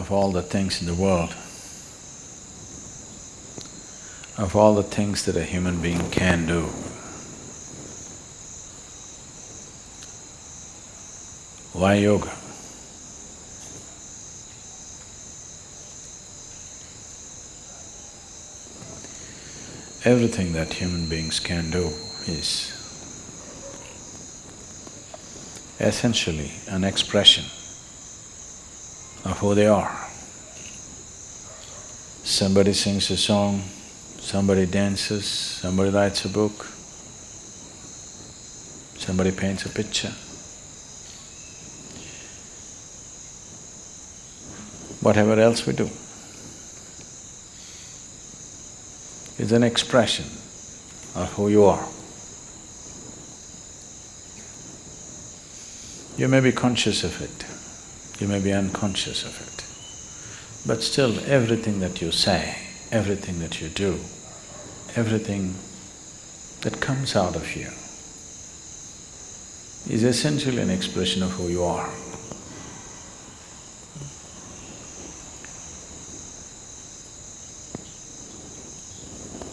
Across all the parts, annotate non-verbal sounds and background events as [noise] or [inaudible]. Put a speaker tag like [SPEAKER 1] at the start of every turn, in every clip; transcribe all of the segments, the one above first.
[SPEAKER 1] of all the things in the world, of all the things that a human being can do, why yoga? Everything that human beings can do is essentially an expression of who they are. Somebody sings a song, somebody dances, somebody writes a book, somebody paints a picture. Whatever else we do is an expression of who you are. You may be conscious of it, you may be unconscious of it, but still everything that you say, everything that you do, everything that comes out of you is essentially an expression of who you are.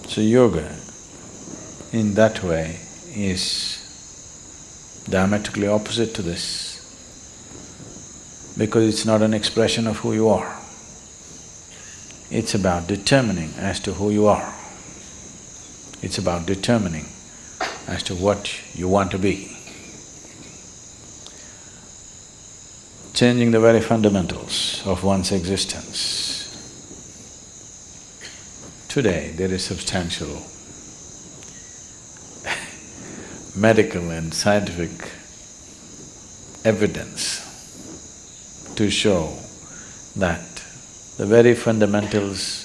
[SPEAKER 1] So yoga in that way is diametrically opposite to this because it's not an expression of who you are. It's about determining as to who you are. It's about determining as to what you want to be. Changing the very fundamentals of one's existence. Today, there is substantial [laughs] medical and scientific evidence to show that the very fundamentals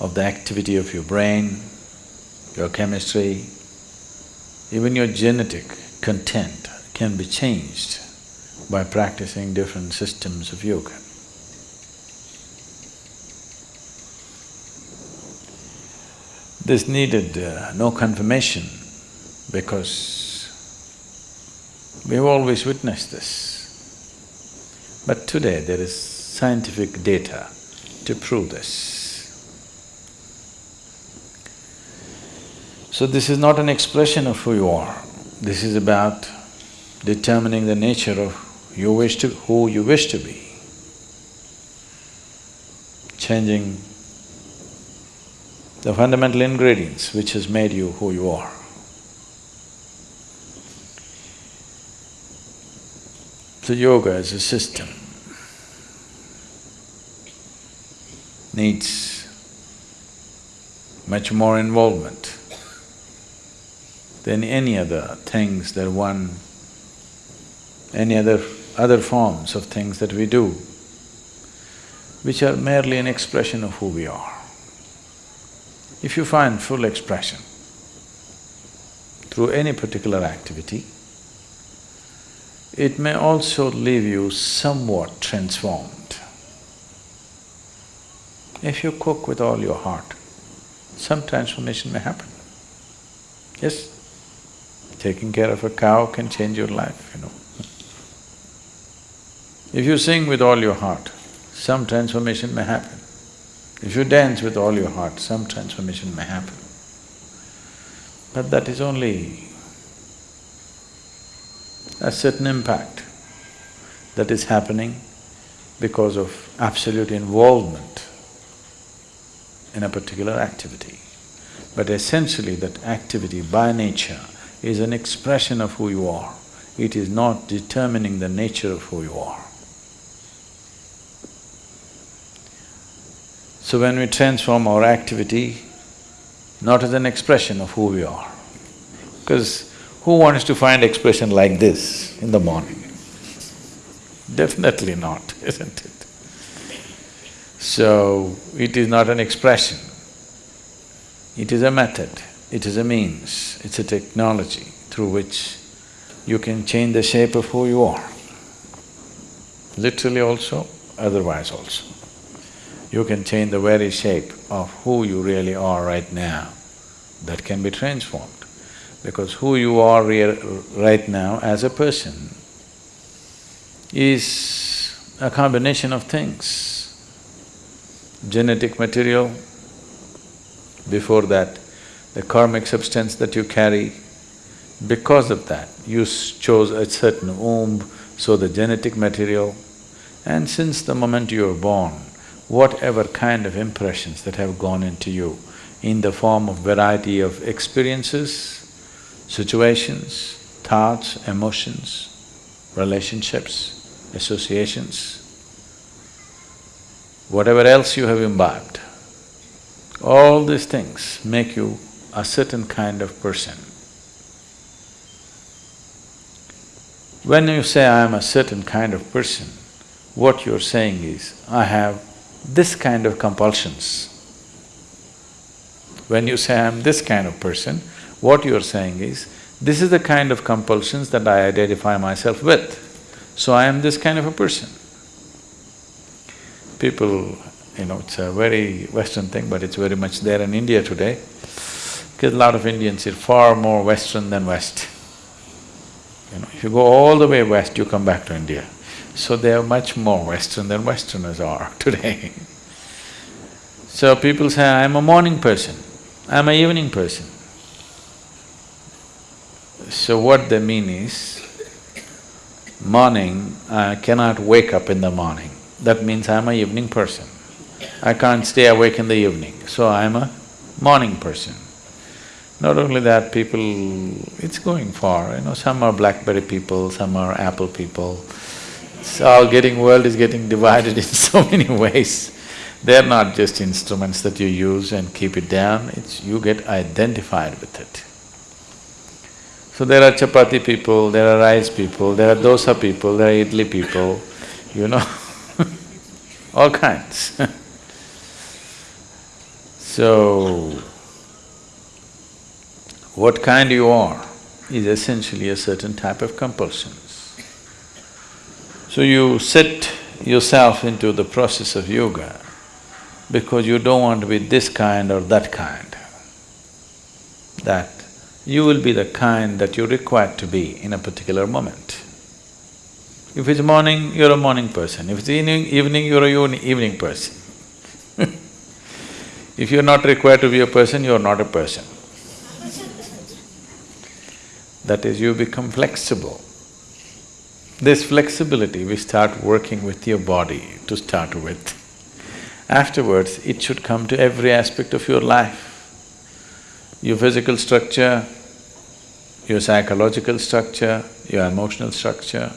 [SPEAKER 1] of the activity of your brain, your chemistry, even your genetic content can be changed by practicing different systems of yoga. This needed uh, no confirmation because we've always witnessed this. But today there is scientific data to prove this. So this is not an expression of who you are, this is about determining the nature of you wish to… who you wish to be. Changing the fundamental ingredients which has made you who you are. So yoga as a system needs much more involvement than any other things that one… any other… other forms of things that we do, which are merely an expression of who we are. If you find full expression through any particular activity, it may also leave you somewhat transformed. If you cook with all your heart, some transformation may happen. Yes? Taking care of a cow can change your life, you know. If you sing with all your heart, some transformation may happen. If you dance with all your heart, some transformation may happen. But that is only a certain impact that is happening because of absolute involvement in a particular activity. But essentially that activity by nature is an expression of who you are. It is not determining the nature of who you are. So when we transform our activity, not as an expression of who we are, because who wants to find expression like this in the morning? Definitely not, [laughs] isn't it? So, it is not an expression, it is a method, it is a means, it's a technology through which you can change the shape of who you are, literally also, otherwise also you can change the very shape of who you really are right now, that can be transformed. Because who you are right now as a person is a combination of things. genetic material, before that, the karmic substance that you carry, because of that, you chose a certain womb, so the genetic material, and since the moment you were born, whatever kind of impressions that have gone into you in the form of variety of experiences, situations, thoughts, emotions, relationships, associations, whatever else you have imbibed, all these things make you a certain kind of person. When you say, I am a certain kind of person, what you're saying is, I have this kind of compulsions. When you say, I am this kind of person, what you're saying is, this is the kind of compulsions that I identify myself with, so I am this kind of a person. People, you know, it's a very Western thing, but it's very much there in India today, because a lot of Indians are far more Western than West. You know, if you go all the way west, you come back to India. So they are much more Western than Westerners are [laughs] today. so people say, I'm a morning person, I'm a evening person. So what they mean is, morning, I cannot wake up in the morning. That means I'm a evening person. I can't stay awake in the evening, so I'm a morning person. Not only that, people… it's going far, you know, some are Blackberry people, some are Apple people. It's all getting… world is getting divided [laughs] in so many ways. They're not just instruments that you use and keep it down, it's… you get identified with it. So there are chapati people, there are rice people, there are dosa people, there are idli people, you know [laughs] all kinds [laughs] So, what kind you are is essentially a certain type of compulsions. So you set yourself into the process of yoga because you don't want to be this kind or that kind. That you will be the kind that you're required to be in a particular moment. If it's morning, you're a morning person. If it's evening, evening, you're a evening person. [laughs] if you're not required to be a person, you're not a person. [laughs] That is, you become flexible. This flexibility, we start working with your body to start with. Afterwards, it should come to every aspect of your life. Your physical structure, your psychological structure, your emotional structure,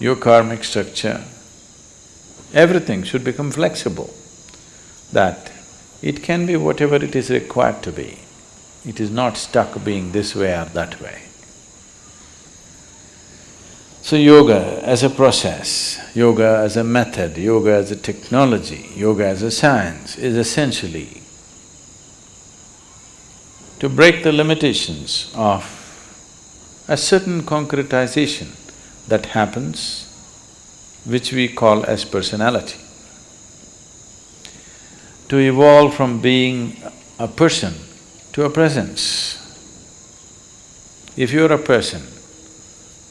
[SPEAKER 1] your karmic structure, everything should become flexible, that it can be whatever it is required to be. It is not stuck being this way or that way. So yoga as a process, yoga as a method, yoga as a technology, yoga as a science is essentially to break the limitations of a certain concretization that happens, which we call as personality. To evolve from being a person to a presence. If you're a person,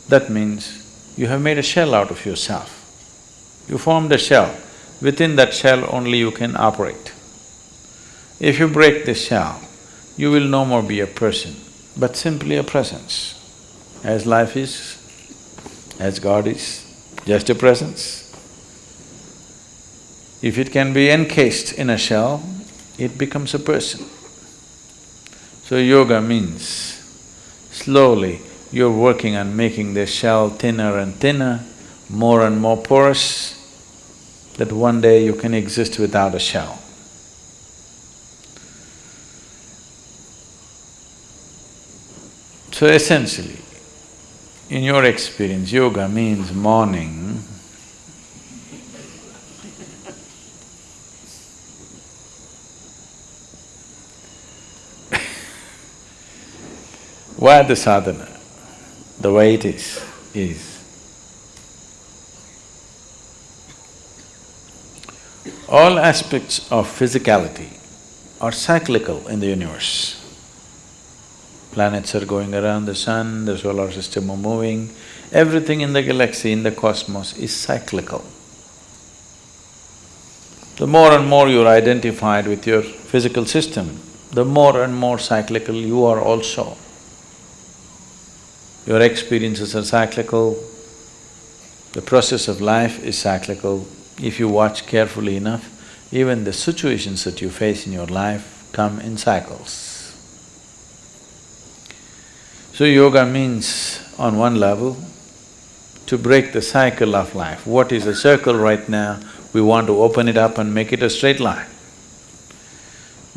[SPEAKER 1] that means you have made a shell out of yourself. You formed a shell, within that shell only you can operate. If you break this shell, you will no more be a person, but simply a presence. As life is, as God is, just a presence. If it can be encased in a shell, it becomes a person. So yoga means slowly you're working on making the shell thinner and thinner, more and more porous, that one day you can exist without a shell. So essentially, in your experience, yoga means morning. [laughs] Why the sadhana, the way it is, is. All aspects of physicality are cyclical in the universe. Planets are going around the sun, the solar system are moving, everything in the galaxy, in the cosmos is cyclical. The more and more you're identified with your physical system, the more and more cyclical you are also. Your experiences are cyclical, the process of life is cyclical. If you watch carefully enough, even the situations that you face in your life come in cycles. So yoga means, on one level, to break the cycle of life. What is a circle right now, we want to open it up and make it a straight line.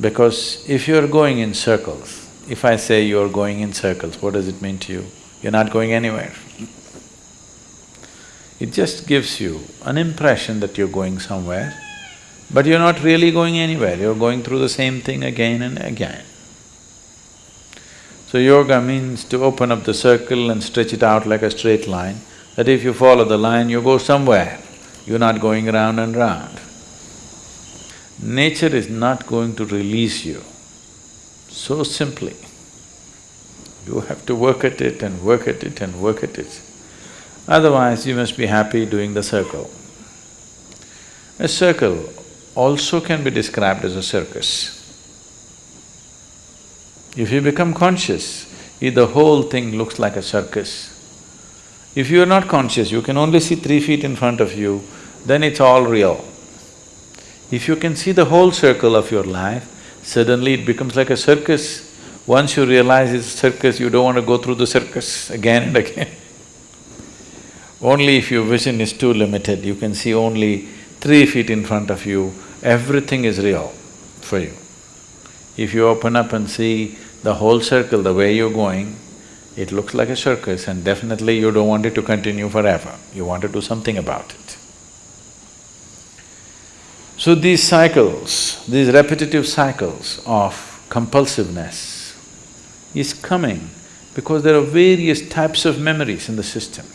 [SPEAKER 1] Because if you're going in circles, if I say you're going in circles, what does it mean to you? You're not going anywhere. It just gives you an impression that you're going somewhere, but you're not really going anywhere, you're going through the same thing again and again. So yoga means to open up the circle and stretch it out like a straight line, that if you follow the line, you go somewhere, you're not going round and round. Nature is not going to release you so simply. You have to work at it and work at it and work at it. Otherwise, you must be happy doing the circle. A circle also can be described as a circus. If you become conscious, the whole thing looks like a circus. If you are not conscious, you can only see three feet in front of you, then it's all real. If you can see the whole circle of your life, suddenly it becomes like a circus. Once you realize it's a circus, you don't want to go through the circus again and again. [laughs] Only if your vision is too limited, you can see only three feet in front of you, everything is real for you. If you open up and see the whole circle, the way you're going, it looks like a circus and definitely you don't want it to continue forever, you want to do something about it. So these cycles, these repetitive cycles of compulsiveness is coming because there are various types of memories in the system.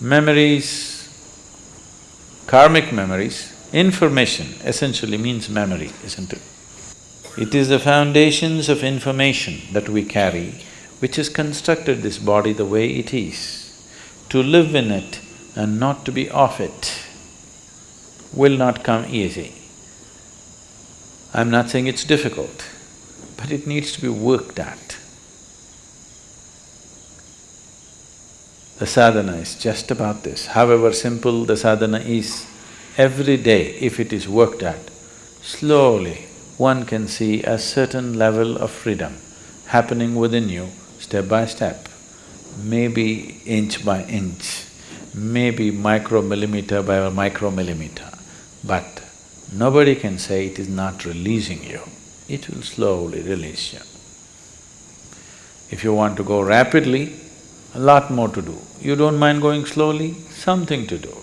[SPEAKER 1] Memories, karmic memories, information essentially means memory, isn't it? It is the foundations of information that we carry which has constructed this body the way it is. To live in it and not to be off it will not come easy. I'm not saying it's difficult, but it needs to be worked at. The sadhana is just about this. However simple the sadhana is, every day if it is worked at, slowly one can see a certain level of freedom happening within you step by step, maybe inch by inch, maybe micromillimeter by micromillimeter, but nobody can say it is not releasing you, it will slowly release you. If you want to go rapidly, a lot more to do. You don't mind going slowly, something to do.